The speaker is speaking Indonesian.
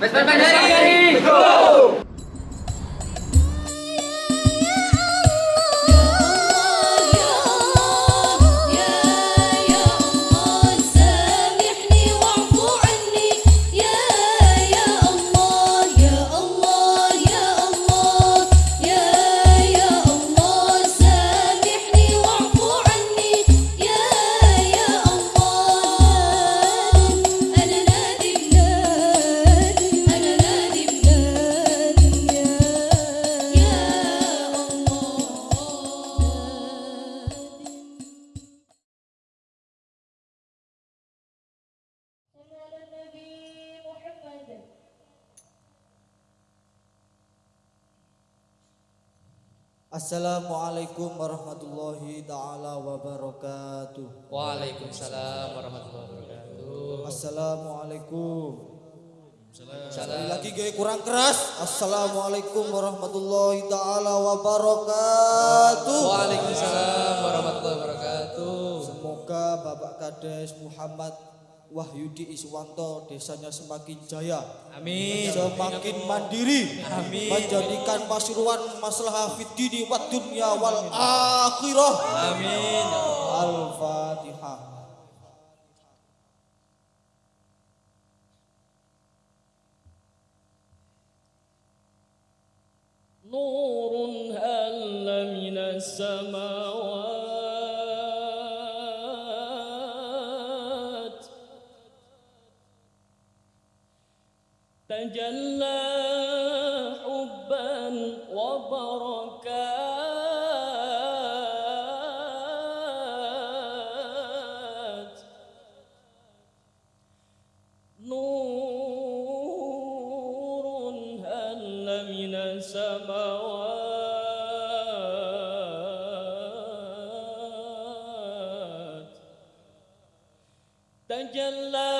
Pues, pues, pues, ¡Vesper Assalamualaikum warahmatullahi taala wabarakatuh. Waalaikumsalam warahmatullahi wabarakatuh. Assalamualaikum. Sekali lagi gue kurang keras. Assalamualaikum warahmatullahi taala wabarakatuh. Waalaikumsalam warahmatullahi wabarakatuh. Semoga Bapak Kades Muhammad Wahyudi Iswanto desanya semakin jaya. Amin. Semakin mandiri. Amin. Menjadikan Pasuruan masalah fitini wa dunia wal akhirah. Amin. Al-Fatihah. Nurun halla minas. تجلى حبا وبركات. نور هل من السماوات؟ تجلى